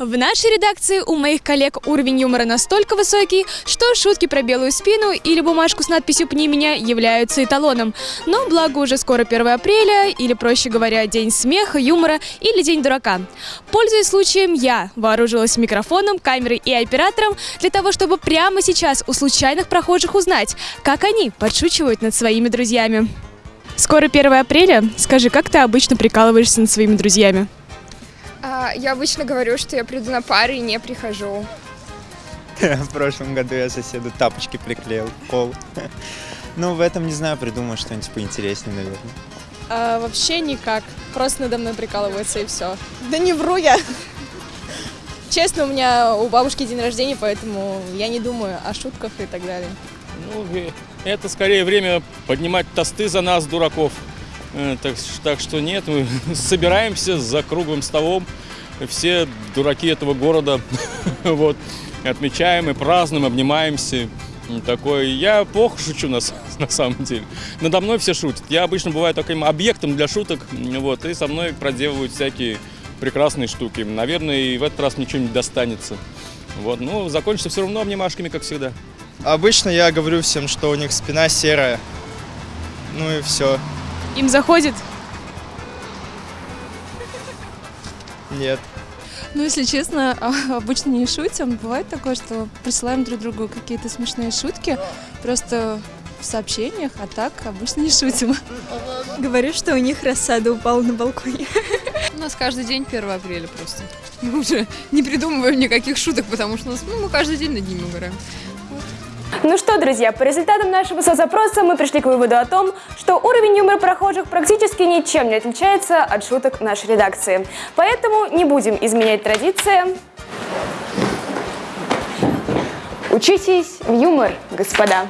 В нашей редакции у моих коллег уровень юмора настолько высокий, что шутки про белую спину или бумажку с надписью «Пни меня» являются эталоном. Но благо уже скоро 1 апреля, или, проще говоря, День смеха, юмора или День дурака. Пользуясь случаем, я вооружилась микрофоном, камерой и оператором для того, чтобы прямо сейчас у случайных прохожих узнать, как они подшучивают над своими друзьями. Скоро 1 апреля. Скажи, как ты обычно прикалываешься над своими друзьями? Я обычно говорю, что я приду на пары и не прихожу. В прошлом году я соседу тапочки приклеил пол. Ну, в этом, не знаю, придумаю что-нибудь поинтереснее, наверное. А, вообще никак. Просто надо мной прикалываются и все. Да не вру я. Честно, у меня у бабушки день рождения, поэтому я не думаю о шутках и так далее. Ну, это скорее время поднимать тосты за нас, дураков. Э, Так, так что нет, мы собираемся за круглым столом, все дураки этого города, вот, отмечаем и празднуем, обнимаемся. Такой, я плохо шучу на, на самом деле. Надо мной все шутят. Я обычно бываю таким объектом для шуток, вот, и со мной проделывают всякие прекрасные штуки. Наверное, и в этот раз ничего не достанется. Вот, ну, закончится все равно обнимашками, как всегда. Обычно я говорю всем, что у них спина серая. Ну и все. Им заходит? Нет. Ну, если честно, а, обычно не шутим. Бывает такое, что присылаем друг другу какие-то смешные шутки, просто в сообщениях, а так обычно не шутим. Говорю, что у них рассада упала на балконе. У нас каждый день 1 апреля просто. Мы уже не придумываем никаких шуток, потому что у нас, ну, мы каждый день над ними угораем. Ну что, друзья, по результатам нашего соцопроса мы пришли к выводу о том, что уровень юмора прохожих практически ничем не отличается от шуток нашей редакции. Поэтому не будем изменять традиции. Учитесь в юмор, господа.